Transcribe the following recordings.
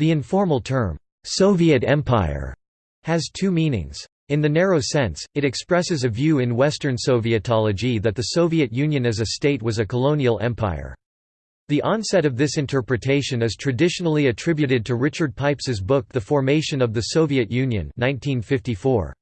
The informal term, "'Soviet Empire' has two meanings. In the narrow sense, it expresses a view in Western Sovietology that the Soviet Union as a state was a colonial empire. The onset of this interpretation is traditionally attributed to Richard Pipes's book The Formation of the Soviet Union 1954.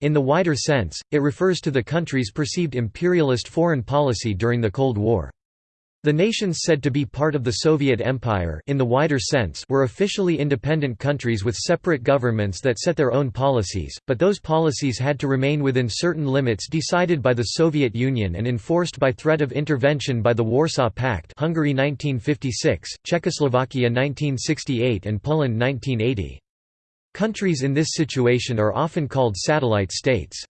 In the wider sense, it refers to the country's perceived imperialist foreign policy during the Cold War. The nations said to be part of the Soviet Empire in the wider sense were officially independent countries with separate governments that set their own policies, but those policies had to remain within certain limits decided by the Soviet Union and enforced by threat of intervention by the Warsaw Pact Hungary 1956, Czechoslovakia 1968 and Poland 1980. Countries in this situation are often called satellite states.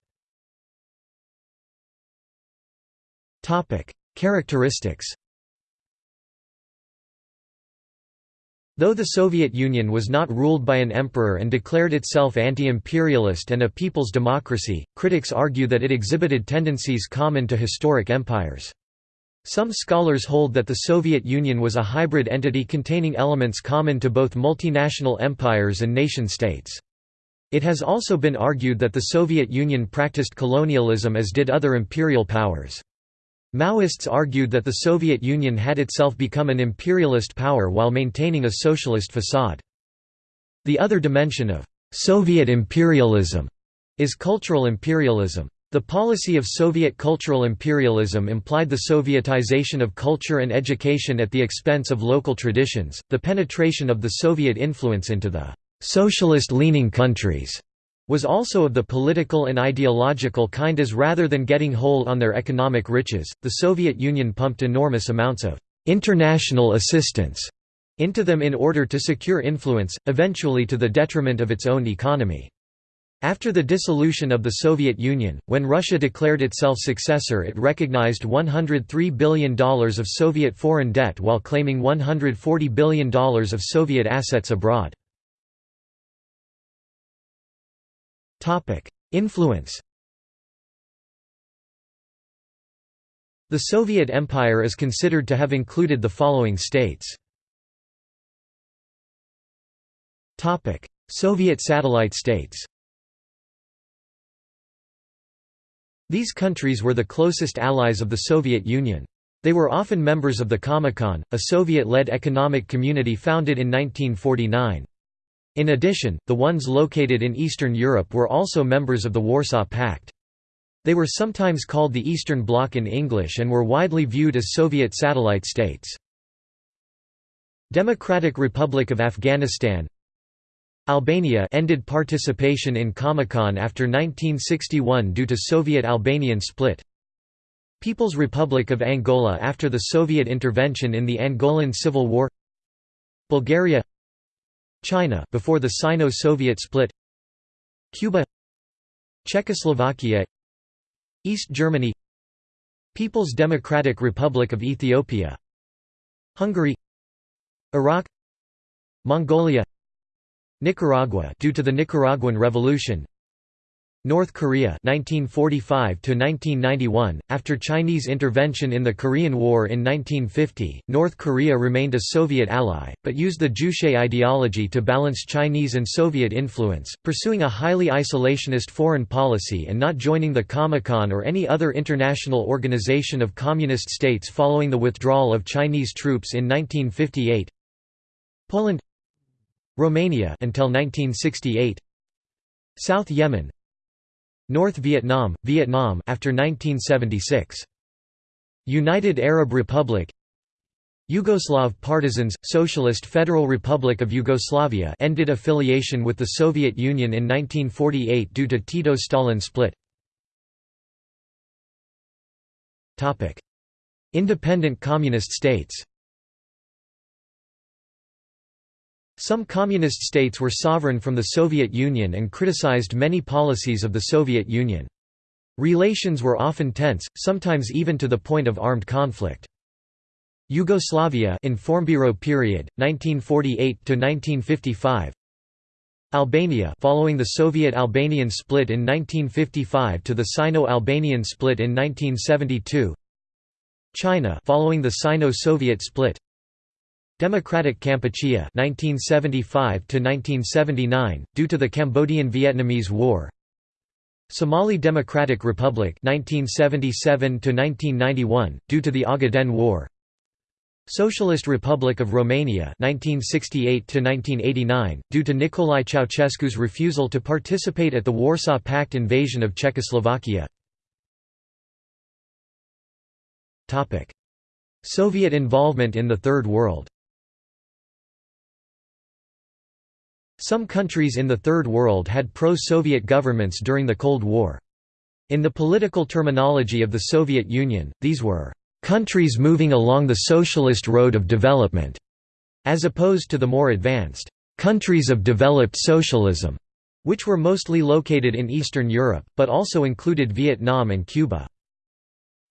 Characteristics Though the Soviet Union was not ruled by an emperor and declared itself anti-imperialist and a people's democracy, critics argue that it exhibited tendencies common to historic empires. Some scholars hold that the Soviet Union was a hybrid entity containing elements common to both multinational empires and nation-states. It has also been argued that the Soviet Union practiced colonialism as did other imperial powers. Maoists argued that the Soviet Union had itself become an imperialist power while maintaining a socialist facade. The other dimension of Soviet imperialism is cultural imperialism. The policy of Soviet cultural imperialism implied the Sovietization of culture and education at the expense of local traditions, the penetration of the Soviet influence into the socialist-leaning countries, was also of the political and ideological kind as rather than getting hold on their economic riches, the Soviet Union pumped enormous amounts of «international assistance» into them in order to secure influence, eventually to the detriment of its own economy. After the dissolution of the Soviet Union, when Russia declared itself successor it recognized $103 billion of Soviet foreign debt while claiming $140 billion of Soviet assets abroad. Influence The Soviet Empire is considered to have included the following states. Soviet satellite states These countries were the closest allies of the Soviet Union. They were often members of the Comecon, a Soviet-led economic community founded in 1949. In addition, the ones located in Eastern Europe were also members of the Warsaw Pact. They were sometimes called the Eastern Bloc in English and were widely viewed as Soviet satellite states. Democratic Republic of Afghanistan Albania ended participation in Comecon after 1961 due to Soviet-Albanian split People's Republic of Angola after the Soviet intervention in the Angolan Civil War Bulgaria China before the Sino-Soviet split Cuba Czechoslovakia East Germany People's Democratic Republic of Ethiopia Hungary Iraq Mongolia Nicaragua due to the Nicaraguan Revolution North Korea 1945 to 1991 after Chinese intervention in the Korean War in 1950 North Korea remained a Soviet ally but used the Juche ideology to balance Chinese and Soviet influence pursuing a highly isolationist foreign policy and not joining the Comecon or any other international organization of communist states following the withdrawal of Chinese troops in 1958 Poland Romania until 1968 South Yemen North Vietnam, Vietnam after 1976. United Arab Republic Yugoslav partisans, Socialist Federal Republic of Yugoslavia ended affiliation with the Soviet Union in 1948 due to Tito-Stalin split. Independent communist states Some communist states were sovereign from the Soviet Union and criticized many policies of the Soviet Union. Relations were often tense, sometimes even to the point of armed conflict. Yugoslavia Informburo period 1948 to 1955 Albania following the Soviet Albanian split in 1955 to the Sino-Albanian split in 1972 China following the Sino-Soviet split Democratic Kampuchea 1975 to 1979 due to the Cambodian-Vietnamese War. Somali Democratic Republic 1977 to 1991 due to the Ogaden War. Socialist Republic of Romania 1968 to 1989 due to Nicolae Ceausescu's refusal to participate at the Warsaw Pact invasion of Czechoslovakia. Topic. Soviet involvement in the Third World Some countries in the Third World had pro-Soviet governments during the Cold War. In the political terminology of the Soviet Union, these were countries moving along the socialist road of development, as opposed to the more advanced countries of developed socialism, which were mostly located in Eastern Europe, but also included Vietnam and Cuba.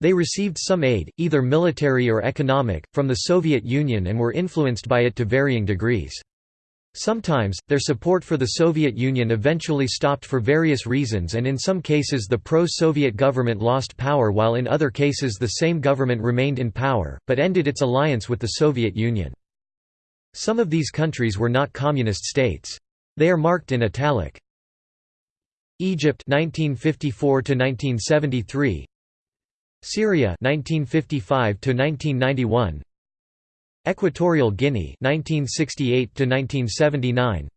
They received some aid, either military or economic, from the Soviet Union and were influenced by it to varying degrees. Sometimes, their support for the Soviet Union eventually stopped for various reasons and in some cases the pro-Soviet government lost power while in other cases the same government remained in power, but ended its alliance with the Soviet Union. Some of these countries were not communist states. They are marked in italic. Egypt 1954 1973 Syria 1955 1991 Equatorial Guinea 1968 to 1979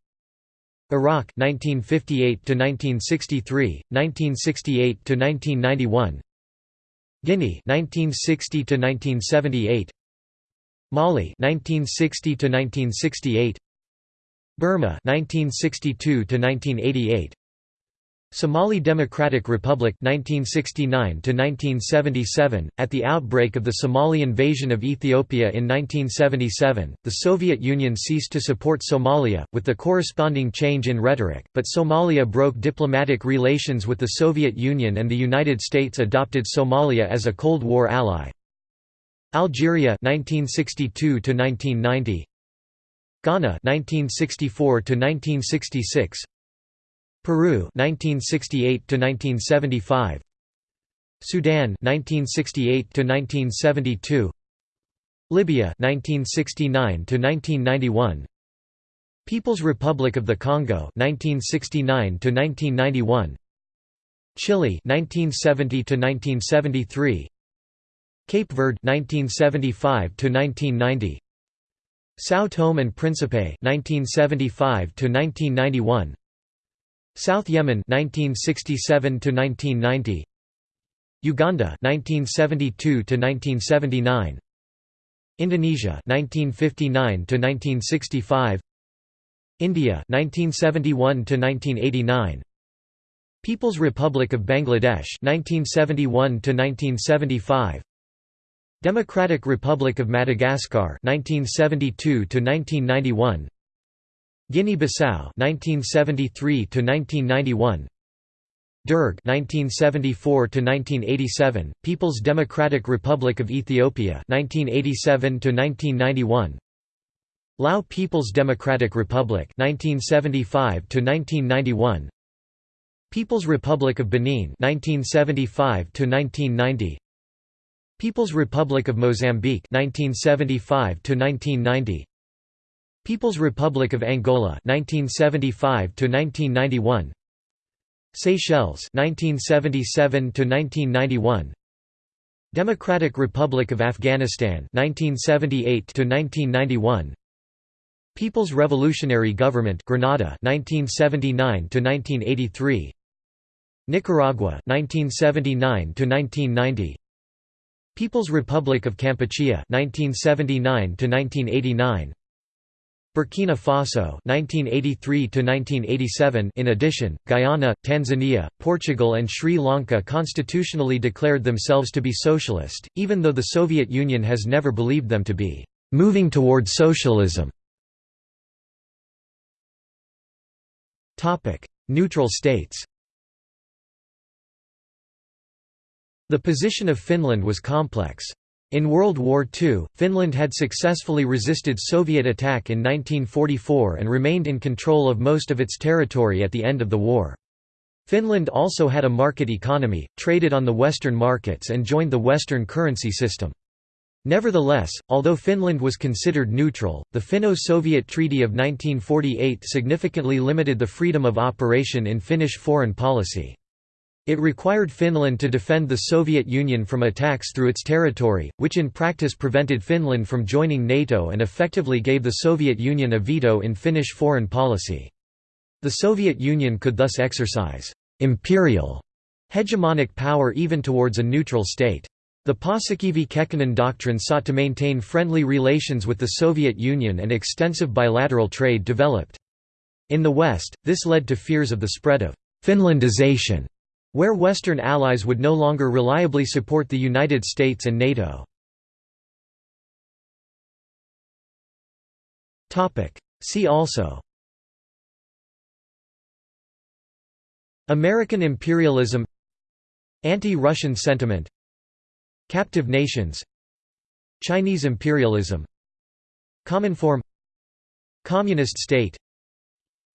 Iraq 1958 to 1963 1968 to 1991 Guinea 1960 to 1978 Mali 1960 to 1968 Burma 1962 to 1988 Somali Democratic Republic 1969 1977 at the outbreak of the Somali invasion of Ethiopia in 1977 the Soviet Union ceased to support Somalia with the corresponding change in rhetoric but Somalia broke diplomatic relations with the Soviet Union and the United States adopted Somalia as a Cold War ally. Algeria 1962 1990 Ghana 1964 1966 Peru 1968 to 1975 Sudan 1968 to 1972 Libya 1969 to 1991 People's Republic of the Congo 1969 to 1991 Chile 1970 to 1973 Cape Verde 1975 to 1990 São Tome and Príncipe 1975 to 1991 South Yemen 1967 to 1990 Uganda 1972 to 1979 Indonesia 1959 to 1965 India 1971 to 1989 People's Republic of Bangladesh 1971 to 1975 Democratic Republic of Madagascar 1972 to 1991 Guinea-Bissau 1973 to 1991 Derg 1974 to 1987 People's Democratic Republic of Ethiopia 1987 to 1991 Lao People's Democratic Republic 1975 to 1991 People's Republic of Benin 1975 to 1990 People's Republic of Mozambique 1975 to 1990 People's Republic of Angola 1975 to 1991 Seychelles 1977 to 1991 Democratic Republic of Afghanistan 1978 to 1991 People's Revolutionary Government Grenada 1979 to 1983 Nicaragua 1979 to 1990 People's Republic of Kampuchea 1979 to 1989 Burkina Faso (1983–1987). In addition, Guyana, Tanzania, Portugal and Sri Lanka constitutionally declared themselves to be socialist, even though the Soviet Union has never believed them to be moving toward socialism. Topic: Neutral states. The position of Finland was complex. In World War II, Finland had successfully resisted Soviet attack in 1944 and remained in control of most of its territory at the end of the war. Finland also had a market economy, traded on the Western markets and joined the Western currency system. Nevertheless, although Finland was considered neutral, the Finno-Soviet Treaty of 1948 significantly limited the freedom of operation in Finnish foreign policy. It required Finland to defend the Soviet Union from attacks through its territory, which in practice prevented Finland from joining NATO and effectively gave the Soviet Union a veto in Finnish foreign policy. The Soviet Union could thus exercise «imperial» hegemonic power even towards a neutral state. The Paasikivi-Kekkonen doctrine sought to maintain friendly relations with the Soviet Union and extensive bilateral trade developed. In the West, this led to fears of the spread of «Finlandization», where Western allies would no longer reliably support the United States and NATO. See also. American imperialism. Anti-Russian sentiment. Captive nations. Chinese imperialism. Cominform Communist state.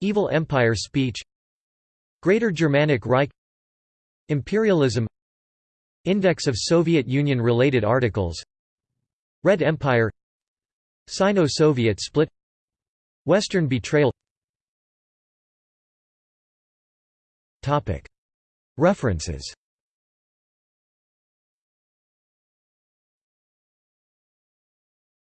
Evil empire speech. Greater Germanic Reich Imperialism Index of Soviet Union-related articles Red Empire Sino-Soviet split Western betrayal. References